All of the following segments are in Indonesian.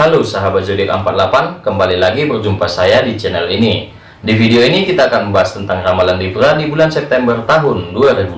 Halo sahabat zodiak 48, kembali lagi berjumpa saya di channel ini. Di video ini kita akan membahas tentang ramalan Libra di bulan September tahun 2020.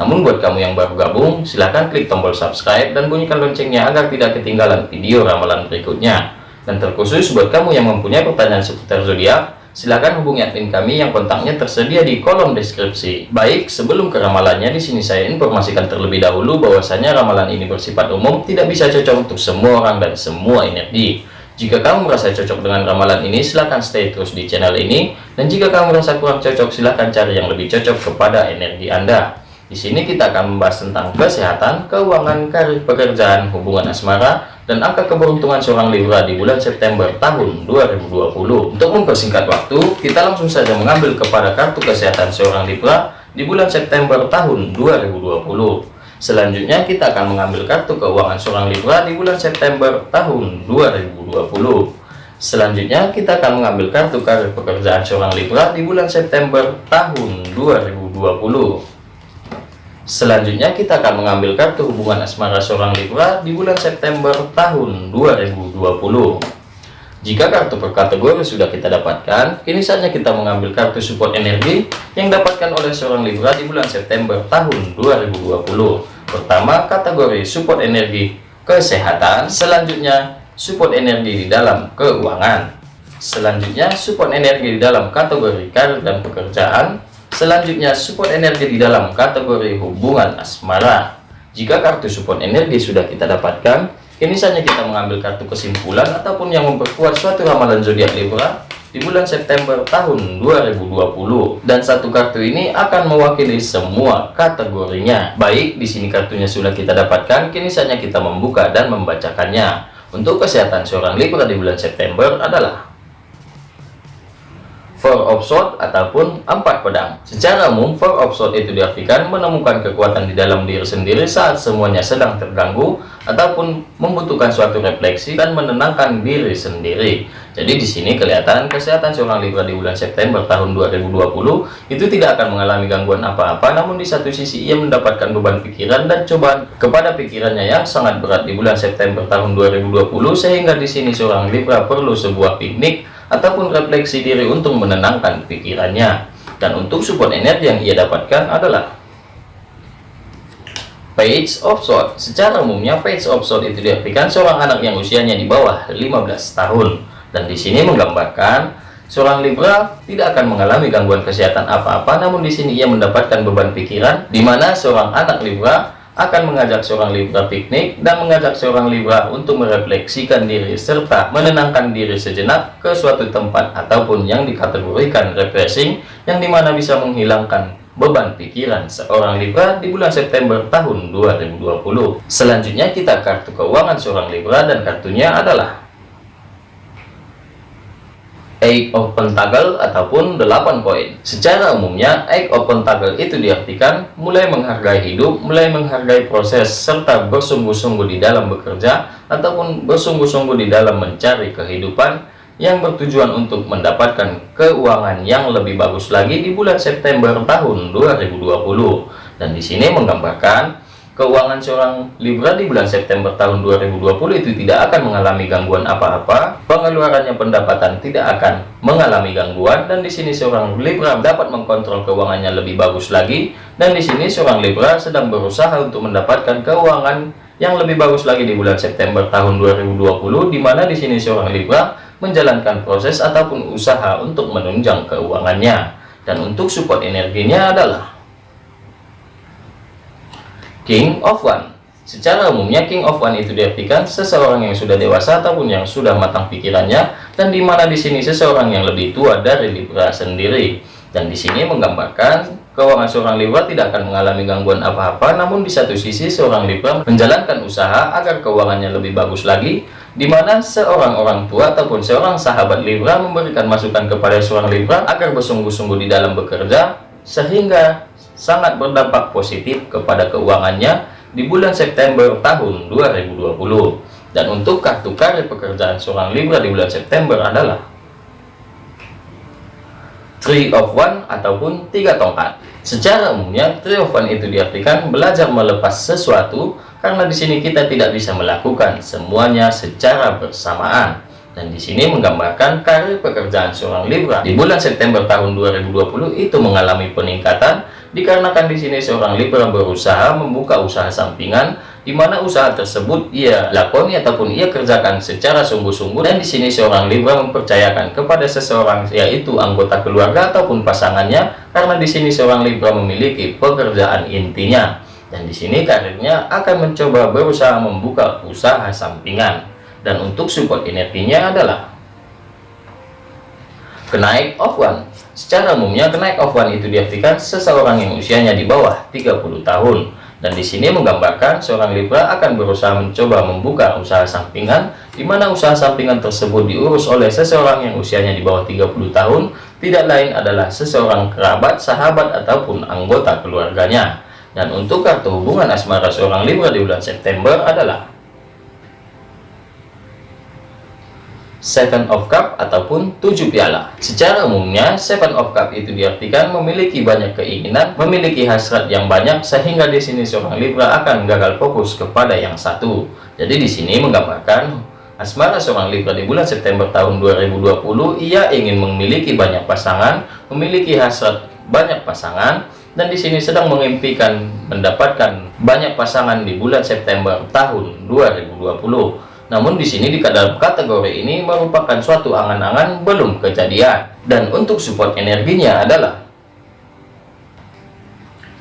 Namun buat kamu yang baru gabung, silahkan klik tombol subscribe dan bunyikan loncengnya agar tidak ketinggalan video ramalan berikutnya. Dan terkhusus buat kamu yang mempunyai pertanyaan seputar zodiak, Silahkan hubungi admin kami yang kontaknya tersedia di kolom deskripsi. Baik, sebelum ke ramalannya, di sini saya informasikan terlebih dahulu bahwasanya ramalan ini bersifat umum, tidak bisa cocok untuk semua orang dan semua energi. Jika kamu merasa cocok dengan ramalan ini, silahkan stay terus di channel ini. Dan jika kamu merasa kurang cocok, silahkan cari yang lebih cocok kepada energi Anda. Di sini kita akan membahas tentang kesehatan, keuangan, karir pekerjaan, hubungan asmara, dan angka keberuntungan seorang Libra di bulan September tahun 2020. Untuk mempersingkat waktu, kita langsung saja mengambil kepada kartu kesehatan seorang Libra di bulan September tahun 2020. Selanjutnya kita akan mengambil kartu keuangan seorang Libra di bulan September tahun 2020. Selanjutnya kita akan mengambil kartu karir pekerjaan seorang Libra di bulan September tahun 2020. Selanjutnya kita akan mengambil kartu hubungan asmara seorang Libra di bulan September tahun 2020. Jika kartu per kategori sudah kita dapatkan, kini saatnya kita mengambil kartu support energi yang dapatkan oleh seorang Libra di bulan September tahun 2020. Pertama, kategori support energi kesehatan, selanjutnya support energi di dalam keuangan. Selanjutnya, support energi di dalam kategori karir dan pekerjaan, Selanjutnya, support energi di dalam kategori hubungan asmara. Jika kartu support energi sudah kita dapatkan, kini saatnya kita mengambil kartu kesimpulan ataupun yang memperkuat suatu ramalan zodiak Libra di bulan September tahun 2020 dan satu kartu ini akan mewakili semua kategorinya. Baik, di sini kartunya sudah kita dapatkan, kini saatnya kita membuka dan membacakannya. Untuk kesehatan seorang Libra di bulan September adalah Four of Swords ataupun empat pedang. Secara umum, Four of Swords itu diartikan menemukan kekuatan di dalam diri sendiri saat semuanya sedang terganggu ataupun membutuhkan suatu refleksi dan menenangkan diri sendiri. Jadi di sini kelihatan kesehatan seorang Libra di bulan September tahun 2020 itu tidak akan mengalami gangguan apa-apa, namun di satu sisi ia mendapatkan beban pikiran dan cobaan kepada pikirannya yang sangat berat di bulan September tahun 2020 sehingga di sini seorang Libra perlu sebuah piknik ataupun refleksi diri untuk menenangkan pikirannya. Dan untuk support energi yang ia dapatkan adalah Page of Swords. Secara umumnya Page of Swords itu diartikan seorang anak yang usianya di bawah 15 tahun. Dan di sini menggambarkan seorang Libra tidak akan mengalami gangguan kesehatan apa-apa, namun di sini ia mendapatkan beban pikiran di mana seorang anak Libra akan mengajak seorang Libra piknik dan mengajak seorang Libra untuk merefleksikan diri serta menenangkan diri sejenak ke suatu tempat ataupun yang dikategorikan refreshing yang di mana bisa menghilangkan beban pikiran seorang Libra di bulan September tahun 2020 selanjutnya kita kartu keuangan seorang Libra dan kartunya adalah Eight of Pentacle ataupun 8 koin. Secara umumnya, Eight of Pentacle itu diartikan mulai menghargai hidup, mulai menghargai proses, serta bersungguh-sungguh di dalam bekerja, ataupun bersungguh-sungguh di dalam mencari kehidupan yang bertujuan untuk mendapatkan keuangan yang lebih bagus lagi di bulan September tahun 2020. Dan di sini menggambarkan keuangan seorang Libra di bulan September tahun 2020 itu tidak akan mengalami gangguan apa-apa, pengeluarannya pendapatan tidak akan mengalami gangguan. Dan di sini seorang Libra dapat mengkontrol keuangannya lebih bagus lagi. Dan di sini seorang Libra sedang berusaha untuk mendapatkan keuangan yang lebih bagus lagi di bulan September tahun 2020 di mana di sini seorang Libra menjalankan proses ataupun usaha untuk menunjang keuangannya. Dan untuk support energinya adalah King of One Secara umumnya King of One itu diartikan seseorang yang sudah dewasa ataupun yang sudah matang pikirannya dan di mana di sini seseorang yang lebih tua dari Libra sendiri. Dan di sini menggambarkan keuangan seorang Libra tidak akan mengalami gangguan apa-apa, namun di satu sisi seorang Libra menjalankan usaha agar keuangannya lebih bagus lagi, di mana seorang orang tua ataupun seorang sahabat Libra memberikan masukan kepada seorang Libra agar bersungguh-sungguh di dalam bekerja, sehingga sangat berdampak positif kepada keuangannya di bulan September tahun 2020. Dan untuk kartu karir pekerjaan seorang Libra di bulan September adalah Three of One ataupun tiga tongkat. Secara umumnya, Three of One itu diartikan belajar melepas sesuatu karena di sini kita tidak bisa melakukan semuanya secara bersamaan. Dan di sini menggambarkan karir pekerjaan seorang Libra di bulan September tahun 2020 itu mengalami peningkatan dikarenakan di sini seorang Libra berusaha membuka usaha sampingan di mana usaha tersebut ia lakoni ataupun ia kerjakan secara sungguh-sungguh dan di sini seorang Libra mempercayakan kepada seseorang yaitu anggota keluarga ataupun pasangannya karena di sini seorang Libra memiliki pekerjaan intinya. Dan di sini karirnya akan mencoba berusaha membuka usaha sampingan. Dan untuk support energinya adalah kenaik of one secara umumnya kenaik of one itu diartikan seseorang yang usianya di bawah 30 tahun. Dan di sini menggambarkan seorang Libra akan berusaha mencoba membuka usaha sampingan di mana usaha sampingan tersebut diurus oleh seseorang yang usianya di bawah 30 tahun. Tidak lain adalah seseorang kerabat, sahabat ataupun anggota keluarganya. Dan untuk kartu hubungan asmara seorang Libra di bulan September adalah Seven of Cup ataupun tujuh piala. Secara umumnya, Seven of Cup itu diartikan memiliki banyak keinginan, memiliki hasrat yang banyak, sehingga di sini seorang Libra akan gagal fokus kepada yang satu. Jadi di sini menggambarkan asmara seorang Libra di bulan September tahun 2020, ia ingin memiliki banyak pasangan, memiliki hasrat banyak pasangan, dan di sini sedang mengimpikan mendapatkan banyak pasangan di bulan September tahun 2020. Namun di sini di dalam kategori ini merupakan suatu angan-angan belum kejadian. Dan untuk support energinya adalah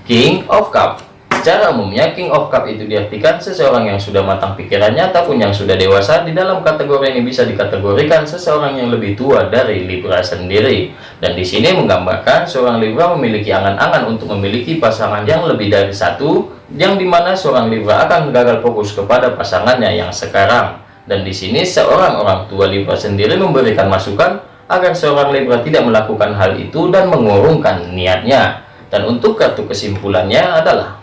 King of Cup. Secara umumnya King of Cup itu diartikan seseorang yang sudah matang pikirannya ataupun yang sudah dewasa di dalam kategori ini bisa dikategorikan seseorang yang lebih tua dari Libra sendiri. Dan di sini menggambarkan seorang Libra memiliki angan-angan untuk memiliki pasangan yang lebih dari satu yang di mana seorang Libra akan gagal fokus kepada pasangannya yang sekarang dan di sini seorang orang tua Libra sendiri memberikan masukan agar seorang Libra tidak melakukan hal itu dan mengurungkan niatnya. Dan untuk kartu kesimpulannya adalah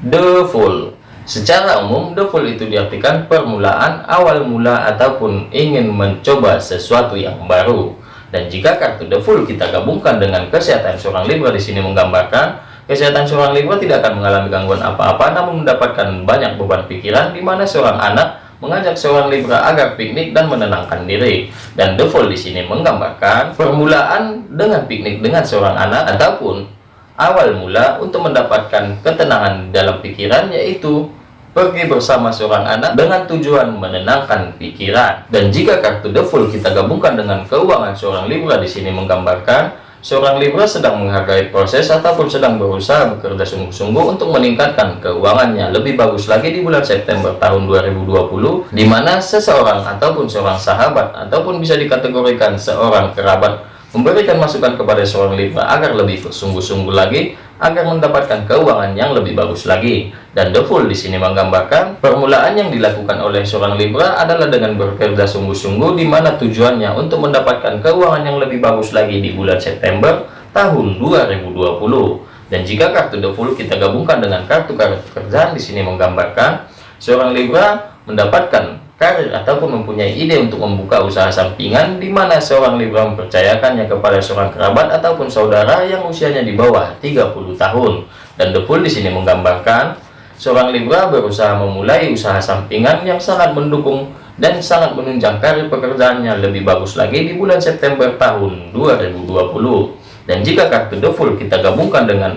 The Fool. Secara umum, The Fool itu diartikan permulaan, awal mula, ataupun ingin mencoba sesuatu yang baru. Dan jika kartu The Fool kita gabungkan dengan kesehatan seorang Libra di sini menggambarkan Kesehatan seorang Libra tidak akan mengalami gangguan apa-apa, namun mendapatkan banyak beban pikiran, di mana seorang anak mengajak seorang Libra agar piknik dan menenangkan diri. Dan The Fool di sini menggambarkan permulaan dengan piknik dengan seorang anak ataupun awal mula untuk mendapatkan ketenangan dalam pikiran yaitu pergi bersama seorang anak dengan tujuan menenangkan pikiran. Dan jika kartu The Fool kita gabungkan dengan keuangan seorang Libra di sini menggambarkan Seorang Libra sedang menghargai proses ataupun sedang berusaha bekerja sungguh-sungguh untuk meningkatkan keuangannya lebih bagus lagi di bulan September tahun 2020 di mana seseorang ataupun seorang sahabat ataupun bisa dikategorikan seorang kerabat memberikan masukan kepada seorang Libra agar lebih bersungguh-sungguh lagi agar mendapatkan keuangan yang lebih bagus lagi. Dan The Fool di sini menggambarkan permulaan yang dilakukan oleh seorang Libra adalah dengan bekerja sungguh-sungguh di mana tujuannya untuk mendapatkan keuangan yang lebih bagus lagi di bulan September tahun 2020. Dan jika kartu The Fool kita gabungkan dengan kartu kartu pekerjaan di sini menggambarkan seorang Libra mendapatkan karir ataupun mempunyai ide untuk membuka usaha sampingan di mana seorang Libra mempercayakannya kepada seorang kerabat ataupun saudara yang usianya di bawah 30 tahun. Dan The Fool di sini menggambarkan seorang Libra berusaha memulai usaha sampingan yang sangat mendukung dan sangat menunjang karir pekerjaannya lebih bagus lagi di bulan September tahun 2020. Dan jika kartu The Fool kita gabungkan dengan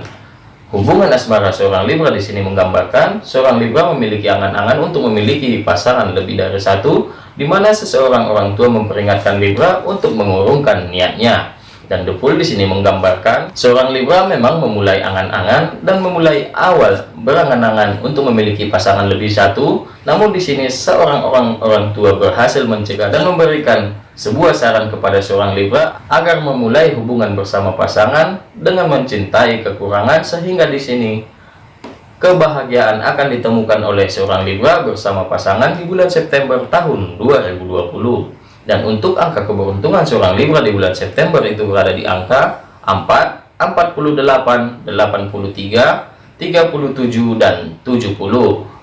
Hubungan asmara seorang Libra di sini menggambarkan seorang Libra memiliki angan-angan untuk memiliki pasangan lebih dari satu, di mana seseorang orang tua memperingatkan Libra untuk mengurungkan niatnya. Dan The Fool di sini menggambarkan seorang Libra memang memulai angan-angan dan memulai awal berangan-angan untuk memiliki pasangan lebih satu, namun di sini seorang orang orang tua berhasil mencegah dan memberikan sebuah saran kepada seorang Libra agar memulai hubungan bersama pasangan dengan mencintai kekurangan sehingga di sini kebahagiaan akan ditemukan oleh seorang Libra bersama pasangan di bulan September tahun 2020 dan untuk angka keberuntungan seorang Libra di bulan September itu berada di angka 4 48 83 37 dan 70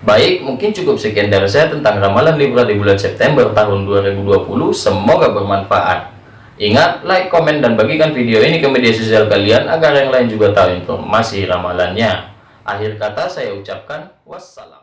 Baik, mungkin cukup sekian dari saya tentang ramalan Libra di bulan September tahun 2020. Semoga bermanfaat. Ingat, like, komen, dan bagikan video ini ke media sosial kalian agar yang lain juga tahu informasi ramalannya. Akhir kata saya ucapkan wassalam.